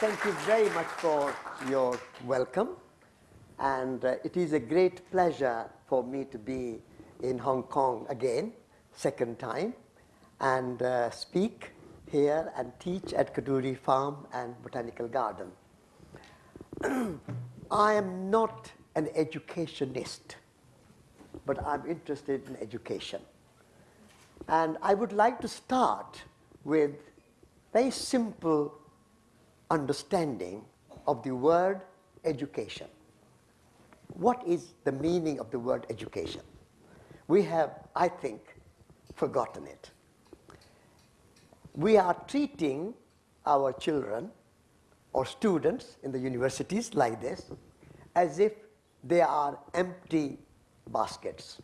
thank you very much for your welcome. And uh, it is a great pleasure for me to be in Hong Kong again, second time, and uh, speak here and teach at Kadoorie Farm and Botanical Garden. I am not an educationist, but I'm interested in education. And I would like to start with very simple understanding of the word education. What is the meaning of the word education? We have, I think, forgotten it. We are treating our children or students in the universities like this as if they are empty baskets.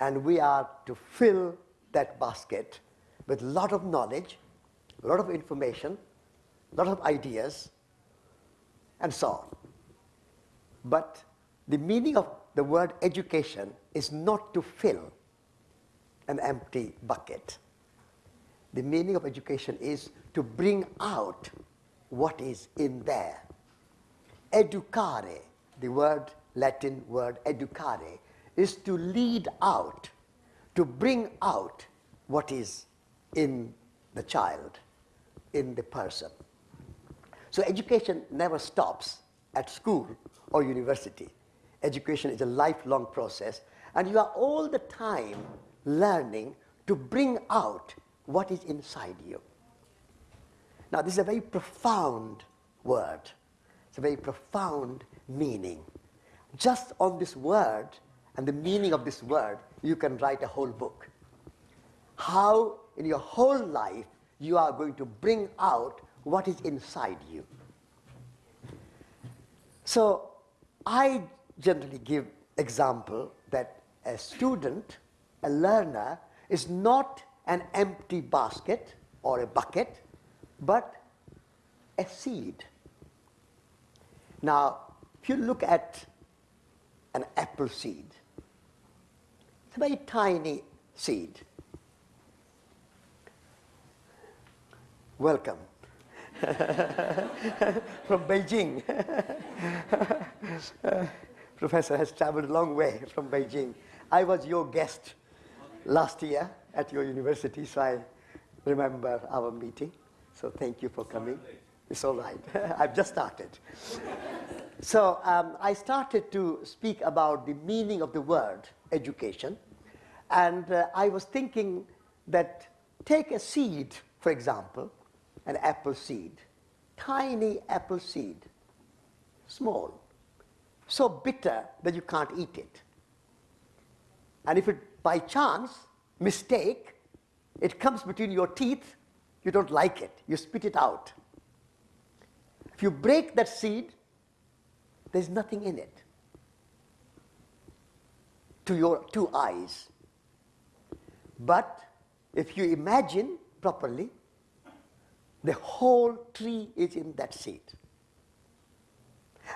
And we are to fill that basket with a lot of knowledge, a lot of information, lot of ideas, and so on. But the meaning of the word education is not to fill an empty bucket. The meaning of education is to bring out what is in there. Educare, the word, Latin word educare, is to lead out, to bring out what is in the child, in the person. So education never stops at school or university. Education is a lifelong process, and you are all the time learning to bring out what is inside you. Now, this is a very profound word. It's a very profound meaning. Just on this word and the meaning of this word, you can write a whole book. How in your whole life you are going to bring out what is inside you. So I generally give example that a student, a learner, is not an empty basket or a bucket, but a seed. Now, if you look at an apple seed, it's a very tiny seed. Welcome. from Beijing. professor has traveled a long way from Beijing. I was your guest last year at your university, so I remember our meeting. So thank you for coming. It's all right. I've just started. so um, I started to speak about the meaning of the word education. And uh, I was thinking that take a seed, for example, an apple seed, tiny apple seed, small, so bitter that you can't eat it. And if it by chance, mistake, it comes between your teeth, you don't like it, you spit it out. If you break that seed, there's nothing in it to your two eyes. But if you imagine properly, the whole tree is in that seed.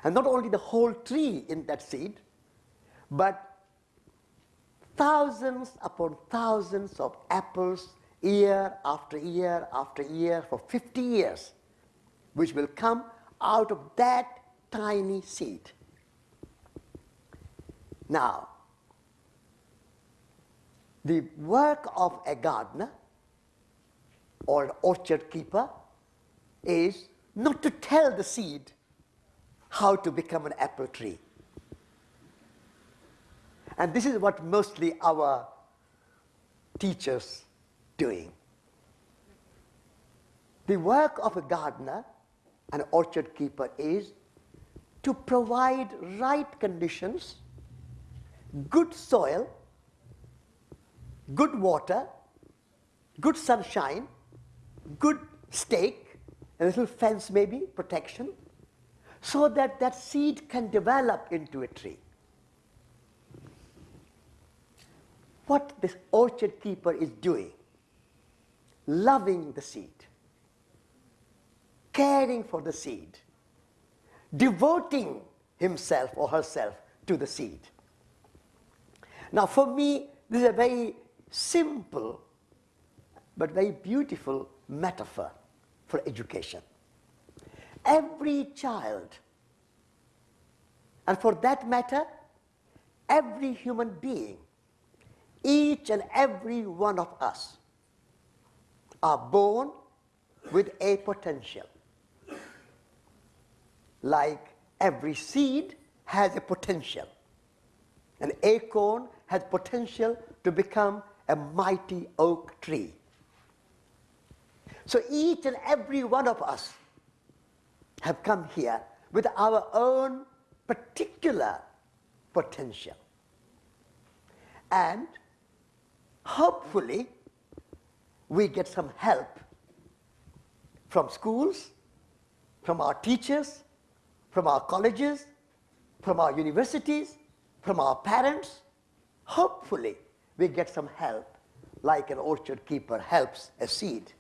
And not only the whole tree in that seed, but thousands upon thousands of apples year after year after year for 50 years, which will come out of that tiny seed. Now, the work of a gardener or orchard keeper is not to tell the seed how to become an apple tree. And this is what mostly our teachers doing. The work of a gardener, an orchard keeper is to provide right conditions, good soil, good water, good sunshine, good stake, a little fence maybe, protection, so that that seed can develop into a tree. What this orchard keeper is doing, loving the seed, caring for the seed, devoting himself or herself to the seed. Now for me, this is a very simple but very beautiful metaphor for education. every child, and for that matter, every human being, each and every one of us, are born with a potential. Like every seed has a potential. An acorn has potential to become a mighty oak tree. So each and every one of us have come here with our own particular potential. And hopefully, we get some help from schools, from our teachers, from our colleges, from our universities, from our parents. Hopefully, we get some help like an orchard keeper helps a seed.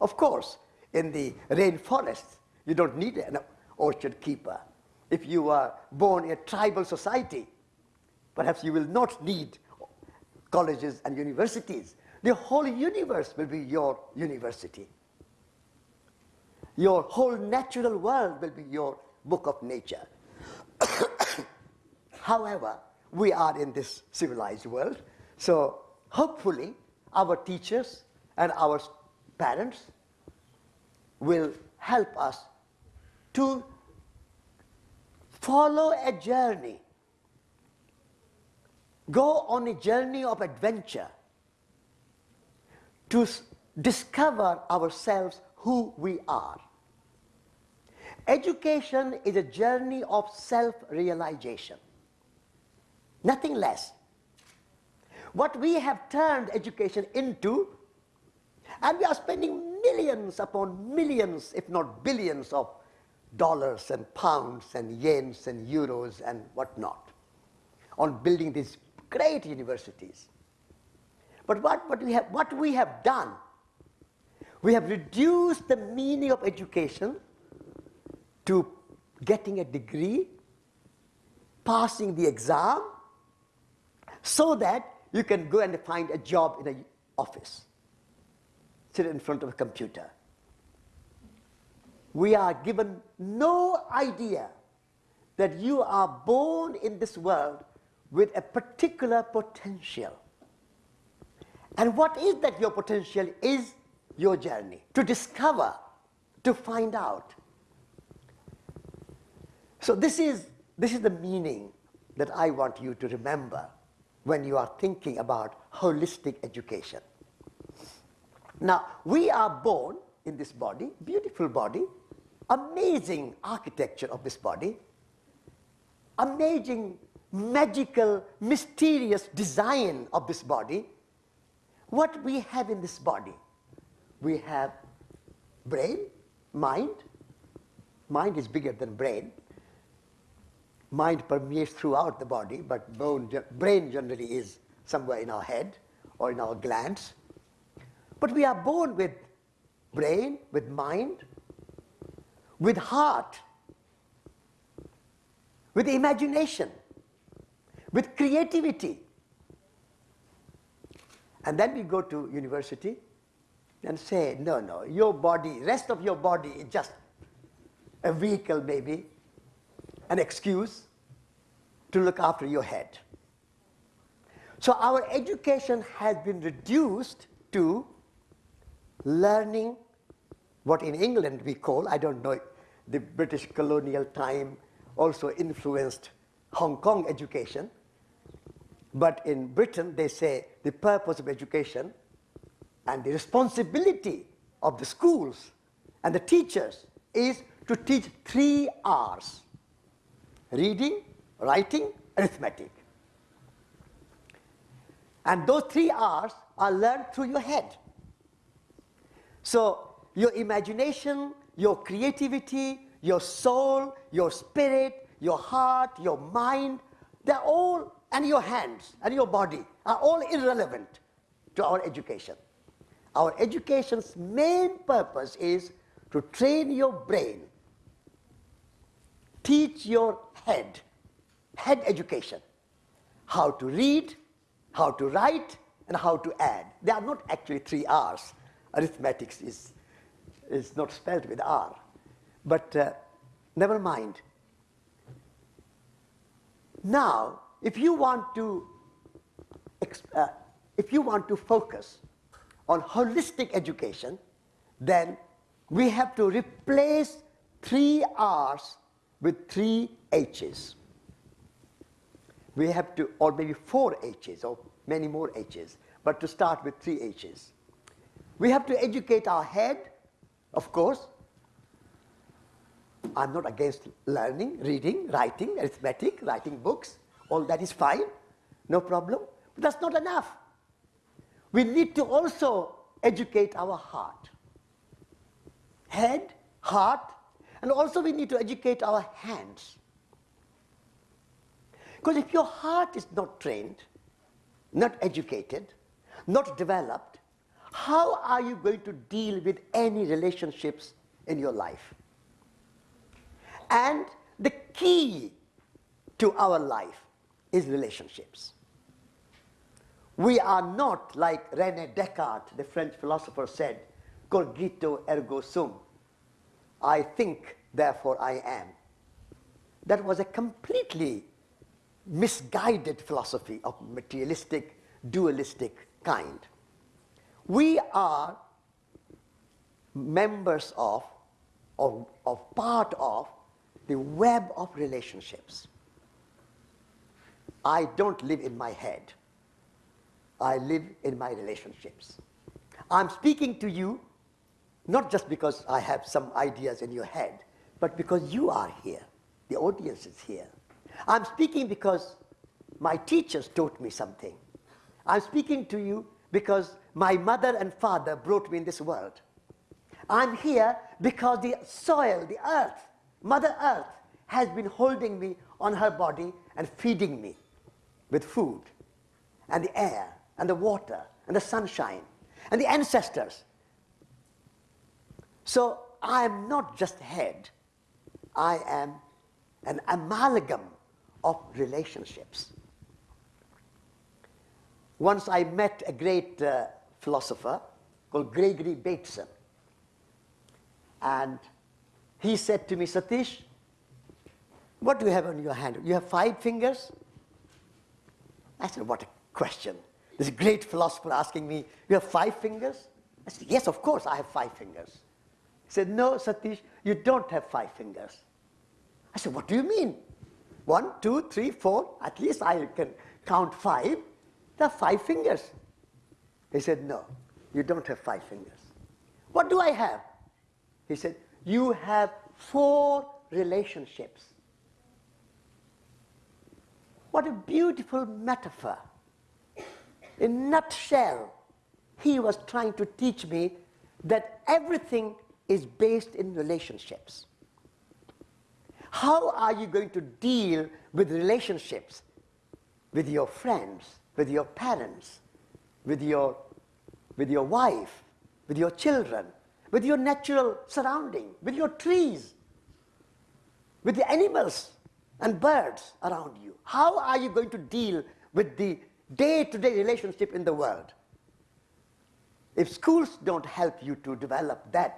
Of course, in the rainforest, you don't need an orchard keeper. If you are born in a tribal society, perhaps you will not need colleges and universities. The whole universe will be your university. Your whole natural world will be your book of nature. However, we are in this civilized world, so hopefully our teachers and our parents will help us to follow a journey, go on a journey of adventure to discover ourselves who we are. Education is a journey of self-realization, nothing less. What we have turned education into, and we are spending millions upon millions, if not billions of dollars and pounds and yens and euros and whatnot on building these great universities. But what, what, we have, what we have done, we have reduced the meaning of education to getting a degree, passing the exam, so that you can go and find a job in an office, sit in front of a computer. We are given no idea that you are born in this world with a particular potential. And what is that your potential is your journey to discover, to find out. So this is, this is the meaning that I want you to remember when you are thinking about holistic education. Now, we are born in this body, beautiful body, amazing architecture of this body, amazing, magical, mysterious design of this body. What we have in this body? We have brain, mind. Mind is bigger than brain mind permeates throughout the body, but bone, brain generally is somewhere in our head or in our glands. But we are born with brain, with mind, with heart, with imagination, with creativity. And then we go to university and say, no, no, your body, rest of your body is just a vehicle maybe an excuse to look after your head. So our education has been reduced to learning what in England we call, I don't know, the British colonial time also influenced Hong Kong education. But in Britain, they say the purpose of education and the responsibility of the schools and the teachers is to teach three R's reading, writing, arithmetic. And those three R's are learned through your head. So your imagination, your creativity, your soul, your spirit, your heart, your mind, they're all, and your hands and your body are all irrelevant to our education. Our education's main purpose is to train your brain teach your head, head education, how to read, how to write, and how to add. They are not actually three R's. Arithmetics is, is not spelled with R. But uh, never mind. Now, if you want to, uh, if you want to focus on holistic education, then we have to replace three R's with three H's. We have to, or maybe four H's, or many more H's, but to start with three H's. We have to educate our head, of course. I'm not against learning, reading, writing, arithmetic, writing books. All that is fine, no problem. But that's not enough. We need to also educate our heart. Head, heart, and also we need to educate our hands. Because if your heart is not trained, not educated, not developed, how are you going to deal with any relationships in your life? And the key to our life is relationships. We are not like Rene Descartes, the French philosopher said, cogito ergo sum. I think, therefore I am. That was a completely misguided philosophy of materialistic, dualistic kind. We are members of, or, of part of, the web of relationships. I don't live in my head. I live in my relationships. I'm speaking to you not just because I have some ideas in your head, but because you are here. The audience is here. I'm speaking because my teachers taught me something. I'm speaking to you because my mother and father brought me in this world. I'm here because the soil, the earth, Mother Earth has been holding me on her body and feeding me with food and the air and the water and the sunshine and the ancestors. So I am not just head, I am an amalgam of relationships. Once I met a great uh, philosopher called Gregory Bateson. And he said to me, Satish, what do you have on your hand? You have five fingers? I said, what a question. This great philosopher asking me, you have five fingers? I said, yes, of course, I have five fingers. He said, no, Satish, you don't have five fingers. I said, what do you mean? One, two, three, four, at least I can count five. There are five fingers. He said, no, you don't have five fingers. What do I have? He said, you have four relationships. What a beautiful metaphor. In nutshell, he was trying to teach me that everything is based in relationships. How are you going to deal with relationships with your friends, with your parents, with your, with your wife, with your children, with your natural surrounding, with your trees, with the animals and birds around you? How are you going to deal with the day-to-day -day relationship in the world? If schools don't help you to develop that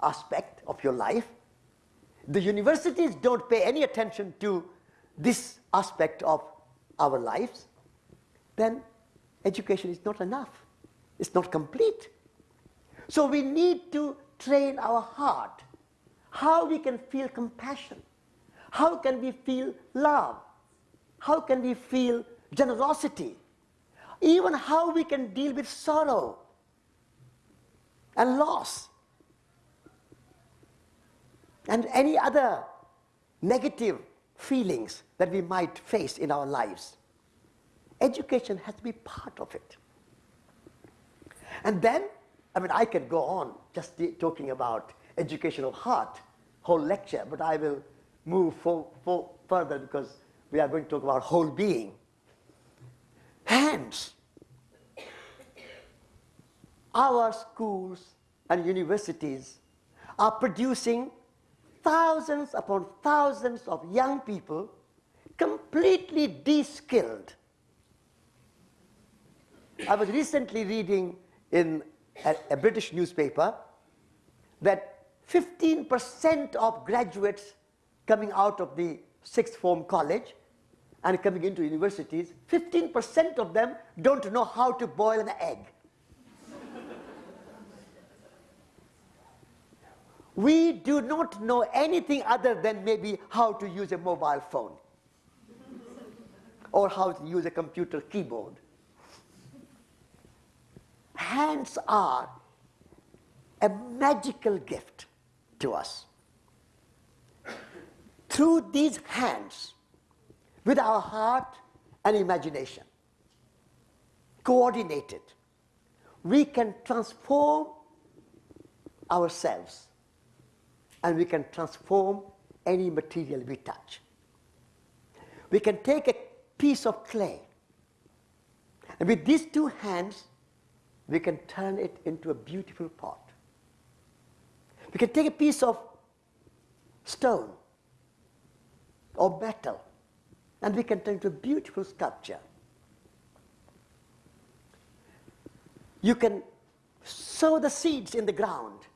aspect of your life, the universities don't pay any attention to this aspect of our lives, then education is not enough. It's not complete. So we need to train our heart. How we can feel compassion. How can we feel love? How can we feel generosity? Even how we can deal with sorrow and loss and any other negative feelings that we might face in our lives. Education has to be part of it. And then, I mean, I can go on just talking about education of heart, whole lecture, but I will move for, for further because we are going to talk about whole being. Hands. Our schools and universities are producing thousands upon thousands of young people completely de-skilled. I was recently reading in a, a British newspaper that 15% of graduates coming out of the sixth form college and coming into universities, 15% of them don't know how to boil an egg. we do not know anything other than maybe how to use a mobile phone or how to use a computer keyboard. Hands are a magical gift to us. Through these hands, with our heart and imagination, coordinated, we can transform ourselves and we can transform any material we touch. We can take a piece of clay and with these two hands we can turn it into a beautiful pot. We can take a piece of stone or metal and we can turn it into a beautiful sculpture. You can sow the seeds in the ground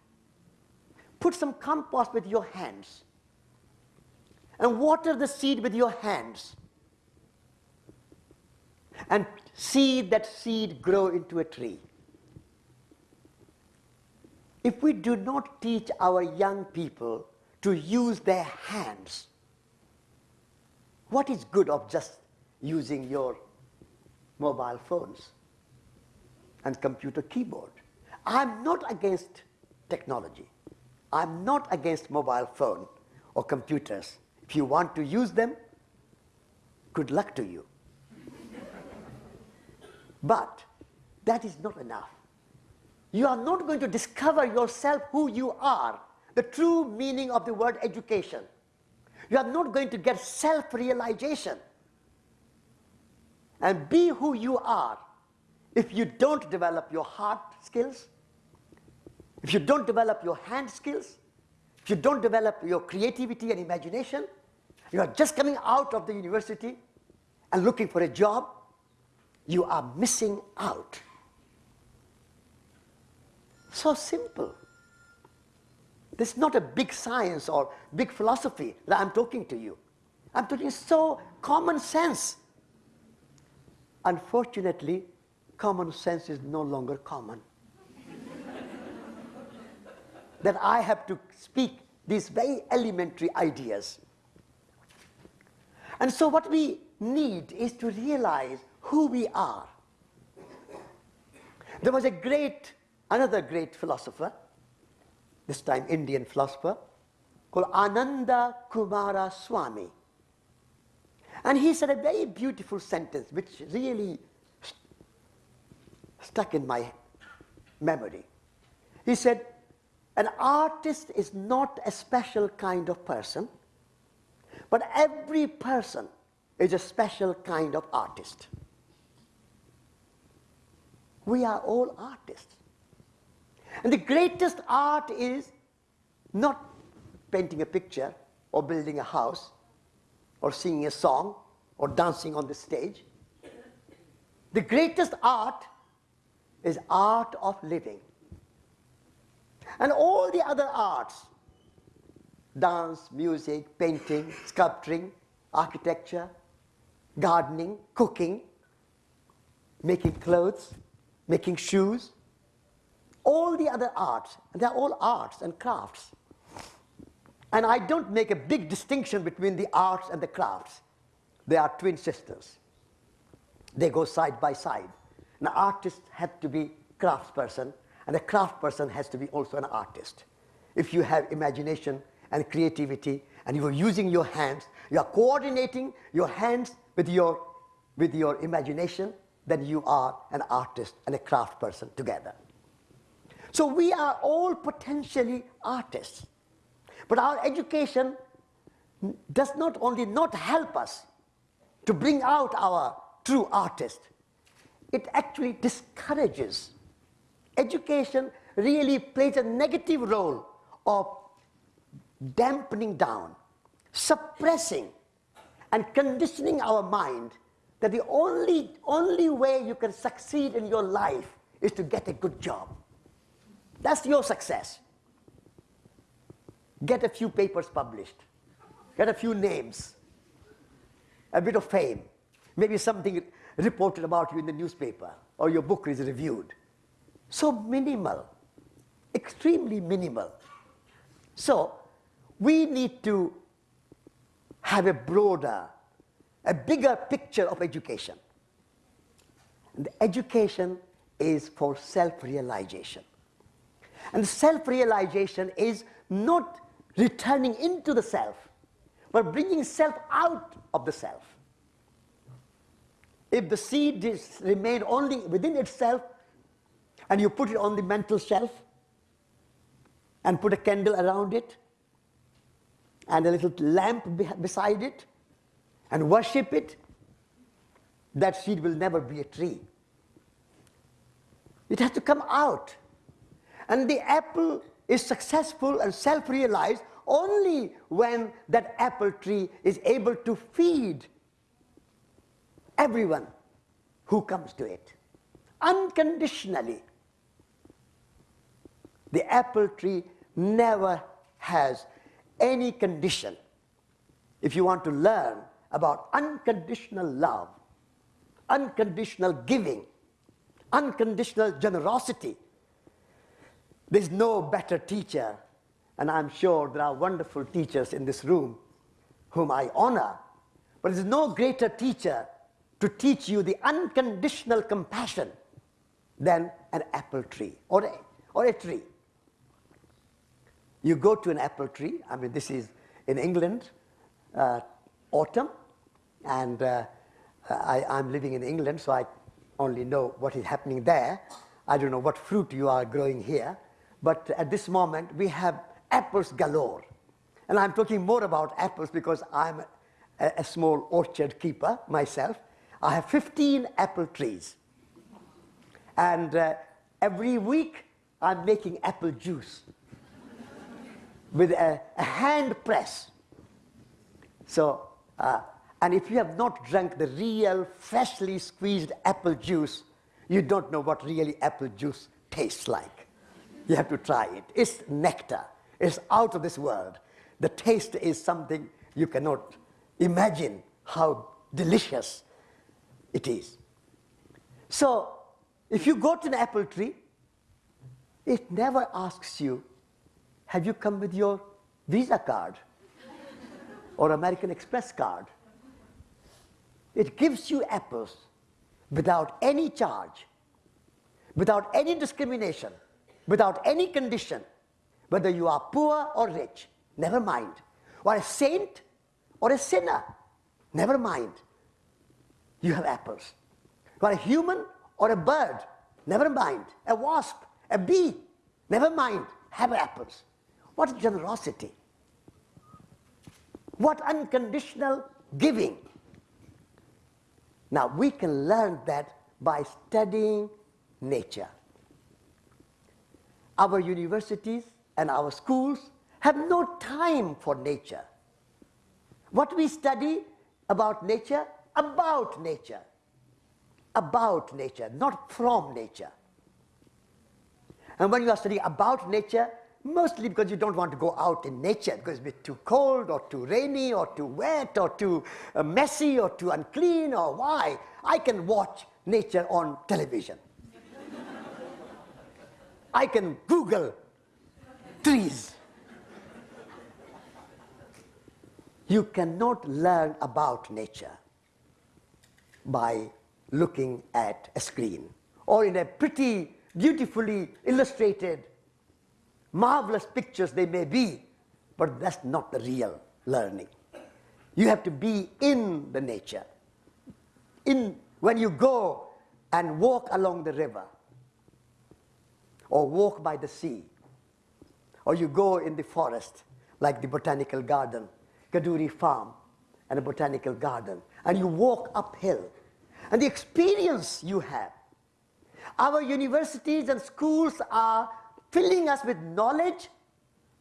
Put some compost with your hands and water the seed with your hands and see that seed grow into a tree. If we do not teach our young people to use their hands, what is good of just using your mobile phones and computer keyboard? I'm not against technology. I'm not against mobile phone or computers. If you want to use them, good luck to you. but that is not enough. You are not going to discover yourself who you are, the true meaning of the word education. You are not going to get self-realization and be who you are if you don't develop your heart skills, if you don't develop your hand skills, if you don't develop your creativity and imagination, you are just coming out of the university and looking for a job, you are missing out. So simple. This is not a big science or big philosophy that I'm talking to you. I'm talking so common sense. Unfortunately, common sense is no longer common that I have to speak these very elementary ideas. And so what we need is to realize who we are. There was a great, another great philosopher, this time Indian philosopher, called Ananda Coomaraswamy. And he said a very beautiful sentence which really st stuck in my memory. He said, an artist is not a special kind of person, but every person is a special kind of artist. We are all artists. And the greatest art is not painting a picture or building a house or singing a song or dancing on the stage. The greatest art is art of living. And all the other arts, dance, music, painting, sculpturing, architecture, gardening, cooking, making clothes, making shoes, all the other arts, and they're all arts and crafts. And I don't make a big distinction between the arts and the crafts. They are twin sisters. They go side by side. An artist had to be craftsperson and a craft person has to be also an artist. If you have imagination and creativity and you are using your hands, you are coordinating your hands with your, with your imagination, then you are an artist and a craft person together. So we are all potentially artists. But our education does not only not help us to bring out our true artist, it actually discourages education really plays a negative role of dampening down, suppressing, and conditioning our mind that the only, only way you can succeed in your life is to get a good job. That's your success. Get a few papers published. get a few names, a bit of fame, maybe something reported about you in the newspaper or your book is reviewed. So minimal, extremely minimal. So we need to have a broader, a bigger picture of education. And education is for self-realization. And self-realization is not returning into the self, but bringing self out of the self. If the seed is remain only within itself, and you put it on the mental shelf, and put a candle around it, and a little lamp beside it, and worship it, that seed will never be a tree. It has to come out. And the apple is successful and self-realized only when that apple tree is able to feed everyone who comes to it unconditionally. The apple tree never has any condition. If you want to learn about unconditional love, unconditional giving, unconditional generosity, there's no better teacher, and I'm sure there are wonderful teachers in this room whom I honor, but there's no greater teacher to teach you the unconditional compassion than an apple tree or a, or a tree. You go to an apple tree, I mean, this is in England, uh, autumn, and uh, I, I'm living in England, so I only know what is happening there. I don't know what fruit you are growing here, but at this moment we have apples galore. And I'm talking more about apples because I'm a, a small orchard keeper myself. I have 15 apple trees. And uh, every week I'm making apple juice with a, a hand press. So, uh, and if you have not drunk the real freshly squeezed apple juice, you don't know what really apple juice tastes like. You have to try it. It's nectar. It's out of this world. The taste is something you cannot imagine how delicious it is. So, if you go to an apple tree, it never asks you have you come with your Visa card or American Express card? It gives you apples without any charge, without any discrimination, without any condition, whether you are poor or rich, never mind. Or a saint or a sinner, never mind. You have apples. You are a human or a bird, never mind. A wasp, a bee, never mind. Have apples. What generosity? What unconditional giving? Now, we can learn that by studying nature. Our universities and our schools have no time for nature. What we study about nature, about nature. About nature, not from nature. And when you are studying about nature, Mostly because you don't want to go out in nature because it's too cold or too rainy or too wet or too uh, messy or too unclean or why. I can watch nature on television. I can Google trees. You cannot learn about nature by looking at a screen or in a pretty, beautifully illustrated marvelous pictures they may be, but that's not the real learning. You have to be in the nature. In, when you go and walk along the river, or walk by the sea, or you go in the forest, like the botanical garden, Kadoorie Farm, and a botanical garden, and you walk uphill, and the experience you have. Our universities and schools are filling us with knowledge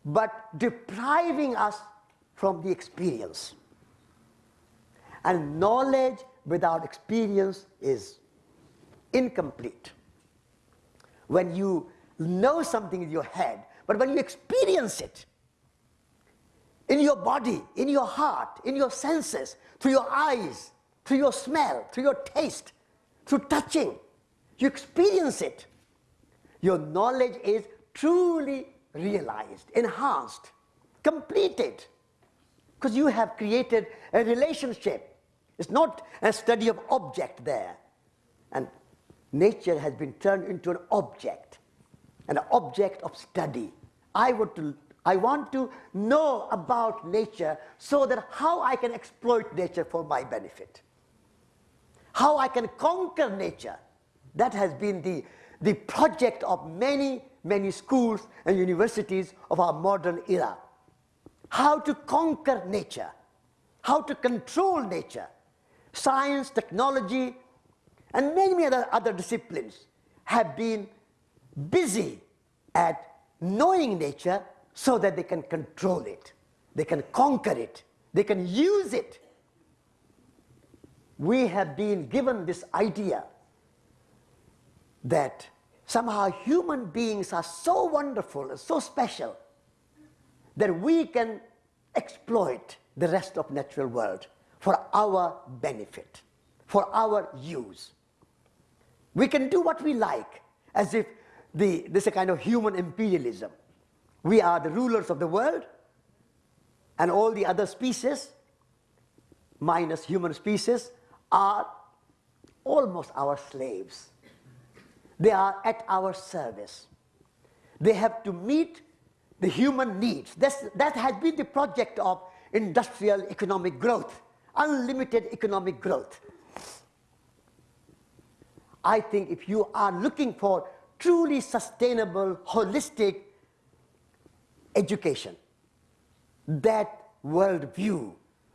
but depriving us from the experience. And knowledge without experience is incomplete. When you know something in your head, but when you experience it, in your body, in your heart, in your senses, through your eyes, through your smell, through your taste, through touching. You experience it. Your knowledge is truly realized, enhanced, completed. Because you have created a relationship. It's not a study of object there. And nature has been turned into an object, an object of study. I, to, I want to know about nature so that how I can exploit nature for my benefit. How I can conquer nature. That has been the, the project of many, many schools and universities of our modern era. How to conquer nature, how to control nature. Science, technology, and many, many other, other disciplines have been busy at knowing nature so that they can control it, they can conquer it, they can use it. We have been given this idea that somehow human beings are so wonderful and so special that we can exploit the rest of natural world for our benefit, for our use. We can do what we like, as if the, this is a kind of human imperialism. We are the rulers of the world, and all the other species, minus human species, are almost our slaves. They are at our service. They have to meet the human needs. That's, that has been the project of industrial economic growth, unlimited economic growth. I think if you are looking for truly sustainable, holistic education, that worldview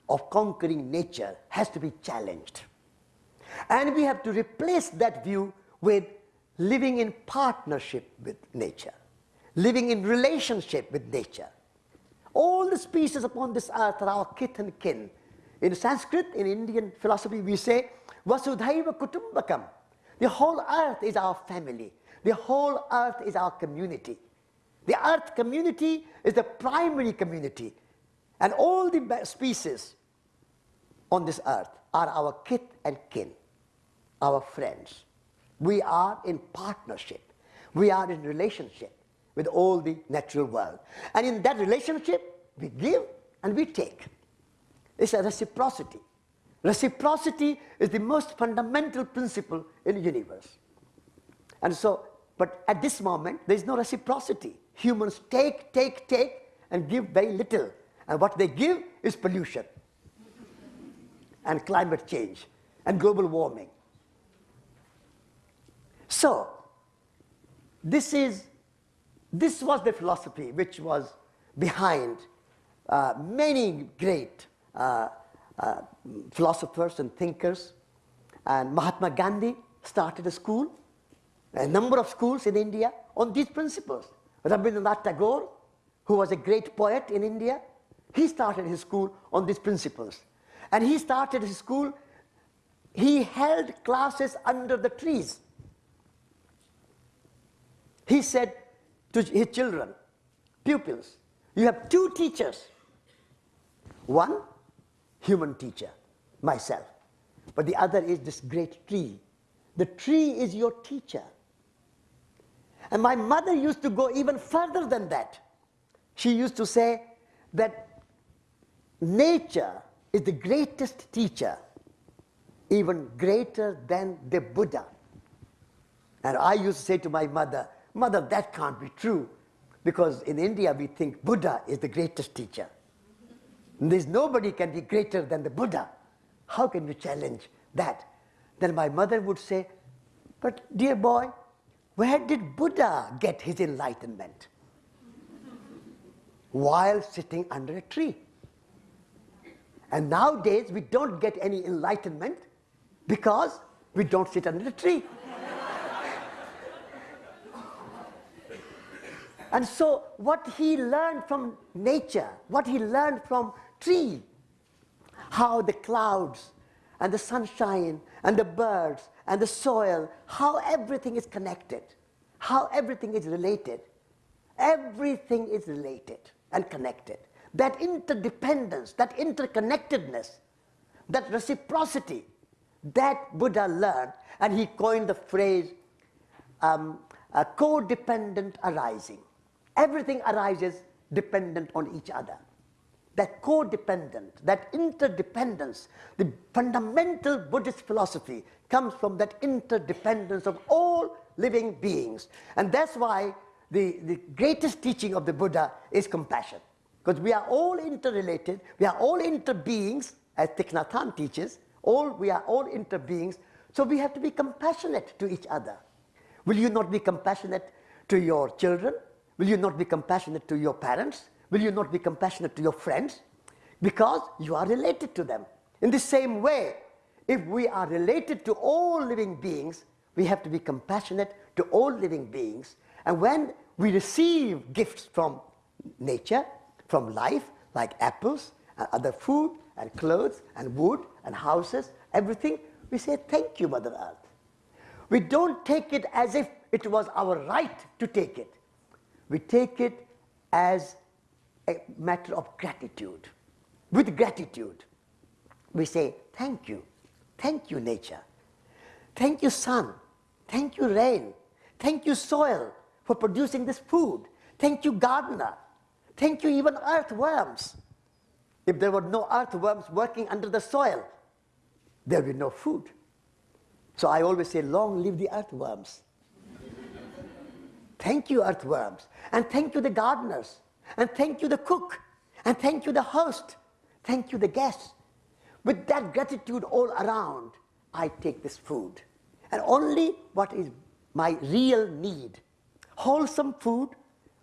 of conquering nature has to be challenged. And we have to replace that view with living in partnership with nature, living in relationship with nature. All the species upon this earth are our kith and kin. In Sanskrit, in Indian philosophy, we say, Vasudhaiva Kutumbakam. The whole earth is our family. The whole earth is our community. The earth community is the primary community. And all the species on this earth are our kith and kin, our friends. We are in partnership. We are in relationship with all the natural world. And in that relationship, we give and we take. It's a reciprocity. Reciprocity is the most fundamental principle in the universe. And so, but at this moment, there is no reciprocity. Humans take, take, take, and give very little. And what they give is pollution, and climate change, and global warming. So, this is, this was the philosophy which was behind uh, many great uh, uh, philosophers and thinkers. And Mahatma Gandhi started a school, a number of schools in India on these principles. Rabindranath Tagore, who was a great poet in India, he started his school on these principles. And he started his school, he held classes under the trees. He said to his children, pupils, you have two teachers. One, human teacher, myself. But the other is this great tree. The tree is your teacher. And my mother used to go even further than that. She used to say that nature is the greatest teacher, even greater than the Buddha. And I used to say to my mother, Mother, that can't be true. Because in India, we think Buddha is the greatest teacher. And there's nobody can be greater than the Buddha. How can you challenge that? Then my mother would say, but dear boy, where did Buddha get his enlightenment? While sitting under a tree. And nowadays, we don't get any enlightenment because we don't sit under a tree. And so what he learned from nature, what he learned from tree, how the clouds and the sunshine and the birds and the soil, how everything is connected, how everything is related. Everything is related and connected. that interdependence, that interconnectedness, that reciprocity that Buddha learned, and he coined the phrase um, codependent arising. Everything arises dependent on each other. That codependent, that interdependence, the fundamental Buddhist philosophy comes from that interdependence of all living beings. And that's why the, the greatest teaching of the Buddha is compassion. Because we are all interrelated, we are all interbeings, as Thich Nhat Hanh teaches, all, we are all interbeings, so we have to be compassionate to each other. Will you not be compassionate to your children? Will you not be compassionate to your parents? Will you not be compassionate to your friends? Because you are related to them. In the same way, if we are related to all living beings, we have to be compassionate to all living beings. And when we receive gifts from nature, from life, like apples and other food and clothes and wood and houses, everything, we say, thank you, Mother Earth. We don't take it as if it was our right to take it. We take it as a matter of gratitude. With gratitude, we say, thank you. Thank you, nature. Thank you, sun. Thank you, rain. Thank you, soil, for producing this food. Thank you, gardener. Thank you, even earthworms. If there were no earthworms working under the soil, there would be no food. So I always say, long live the earthworms. thank you, earthworms. And thank you, the gardeners. And thank you, the cook. And thank you, the host. Thank you, the guests. With that gratitude all around, I take this food. And only what is my real need. Wholesome food,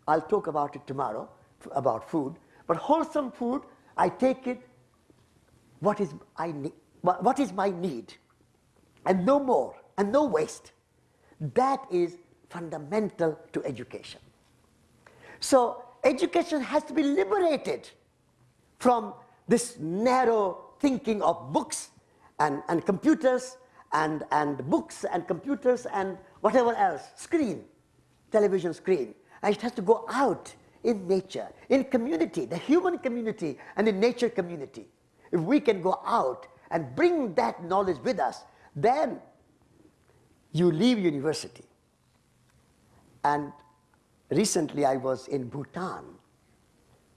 I'll talk about it tomorrow, about food. But wholesome food, I take it, what is, I what is my need? And no more, and no waste. That is fundamental to education. So education has to be liberated from this narrow thinking of books and, and computers and, and books and computers and whatever else, screen, television screen. And it has to go out in nature, in community, the human community and the nature community. If we can go out and bring that knowledge with us, then you leave university. And recently I was in Bhutan.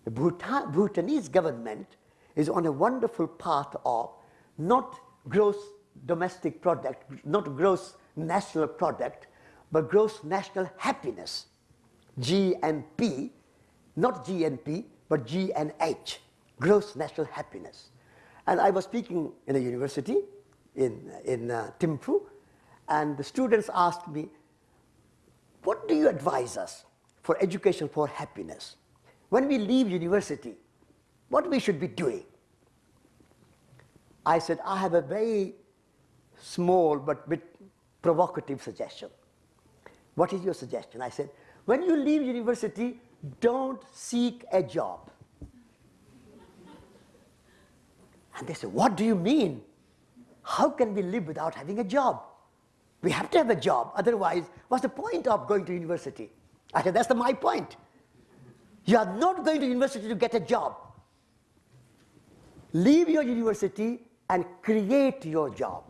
The Bhutan, Bhutanese government is on a wonderful path of not gross domestic product, not gross national product, but gross national happiness, GNP, not GNP, but GNH, gross national happiness. And I was speaking in a university in, in uh, and the students asked me, what do you advise us for education for happiness? When we leave university, what we should be doing? I said, I have a very small but bit provocative suggestion. What is your suggestion? I said, when you leave university, don't seek a job. And they said, what do you mean? How can we live without having a job? We have to have a job, otherwise what's the point of going to university? I said, that's the, my point. You are not going to university to get a job. Leave your university and create your job.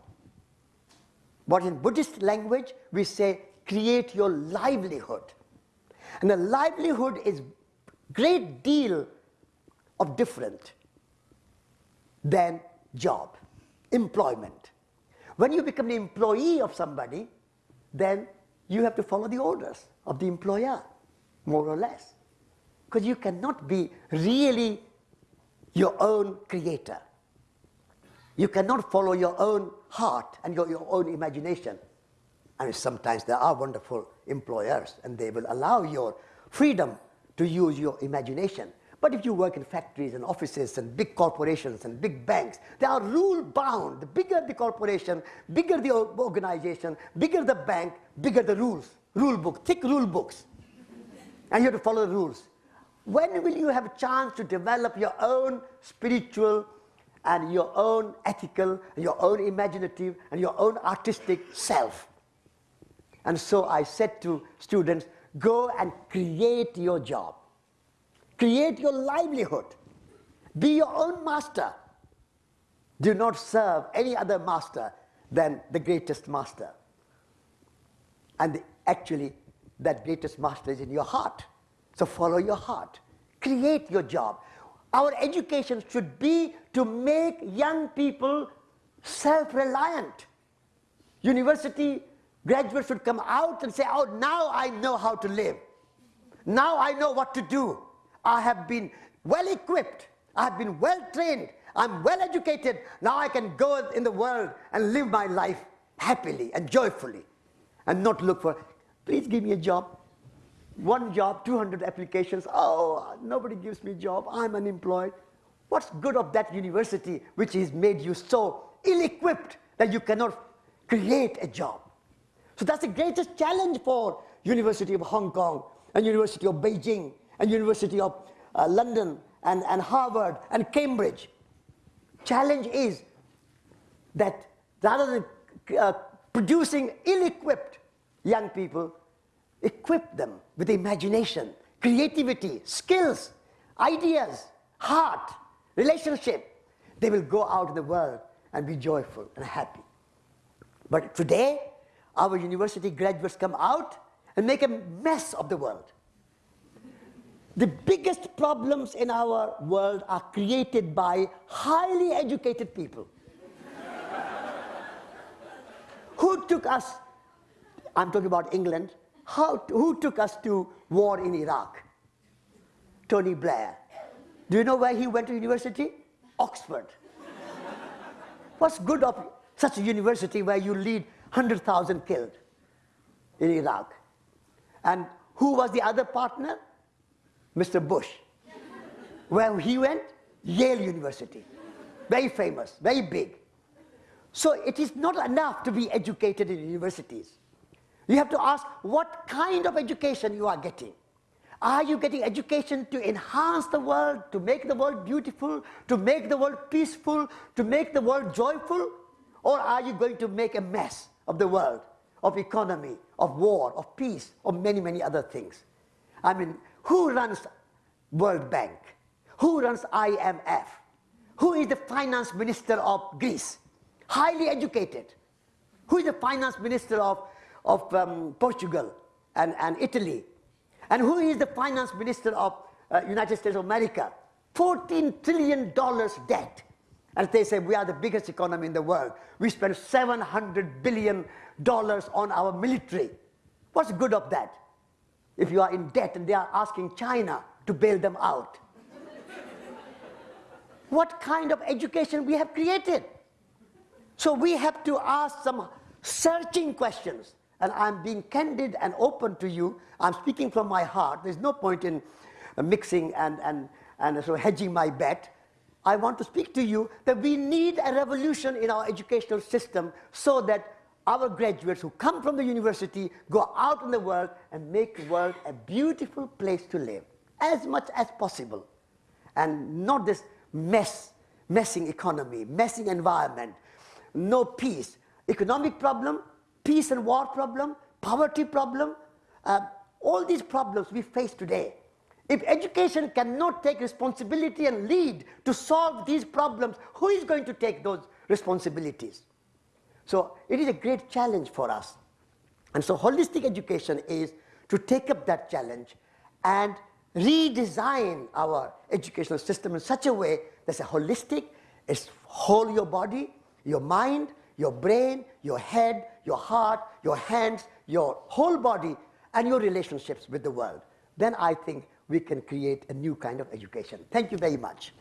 But in Buddhist language, we say create your livelihood. And a livelihood is great deal of different than job, employment. When you become the employee of somebody, then you have to follow the orders of the employer, more or less. Because you cannot be really your own creator. You cannot follow your own heart and your, your own imagination. I mean, sometimes there are wonderful employers and they will allow your freedom to use your imagination. But if you work in factories and offices and big corporations and big banks, they are rule bound. The bigger the corporation, bigger the organization, bigger the bank, bigger the rules, rule book, thick rule books. and you have to follow the rules. When will you have a chance to develop your own spiritual and your own ethical, and your own imaginative, and your own artistic self. And so I said to students, go and create your job. Create your livelihood. Be your own master. Do not serve any other master than the greatest master. And actually, that greatest master is in your heart. So follow your heart. Create your job. Our education should be to make young people self-reliant. University graduates should come out and say, oh, now I know how to live. Now I know what to do. I have been well equipped. I have been well trained. I'm well educated. Now I can go in the world and live my life happily and joyfully and not look for, please give me a job. One job, 200 applications. Oh, nobody gives me a job. I'm unemployed. What's good of that university which has made you so ill-equipped that you cannot create a job? So that's the greatest challenge for University of Hong Kong and University of Beijing and University of uh, London and, and Harvard and Cambridge. Challenge is that rather than uh, producing ill-equipped young people, equip them with imagination, creativity, skills, ideas, heart, relationship. They will go out in the world and be joyful and happy. But today, our university graduates come out and make a mess of the world. The biggest problems in our world are created by highly educated people. who took us, I'm talking about England, how, who took us to war in Iraq? Tony Blair. Do you know where he went to university? Oxford. What's good of such a university where you lead 100,000 killed in Iraq? And who was the other partner? Mr. Bush. Where he went? Yale University. Very famous, very big. So it is not enough to be educated in universities. You have to ask what kind of education you are getting. Are you getting education to enhance the world, to make the world beautiful, to make the world peaceful, to make the world joyful? Or are you going to make a mess of the world, of economy, of war, of peace, of many, many other things? I mean, who runs World Bank? Who runs IMF? Who is the finance minister of Greece? Highly educated. Who is the finance minister of, of um, Portugal and, and Italy? And who is the finance minister of uh, United States of America? $14 trillion debt. And they say we are the biggest economy in the world. We spend $700 billion on our military. What's good of that? if you are in debt and they are asking China to bail them out. what kind of education we have created? So we have to ask some searching questions. And I'm being candid and open to you. I'm speaking from my heart. There's no point in uh, mixing and, and, and so hedging my bet. I want to speak to you that we need a revolution in our educational system so that our graduates who come from the university go out in the world and make the world a beautiful place to live as much as possible and not this mess messing economy messing environment no peace economic problem peace and war problem poverty problem uh, all these problems we face today if education cannot take responsibility and lead to solve these problems who is going to take those responsibilities so it is a great challenge for us. And so holistic education is to take up that challenge and redesign our educational system in such a way that's a holistic, it's whole your body, your mind, your brain, your head, your heart, your hands, your whole body, and your relationships with the world. Then I think we can create a new kind of education. Thank you very much.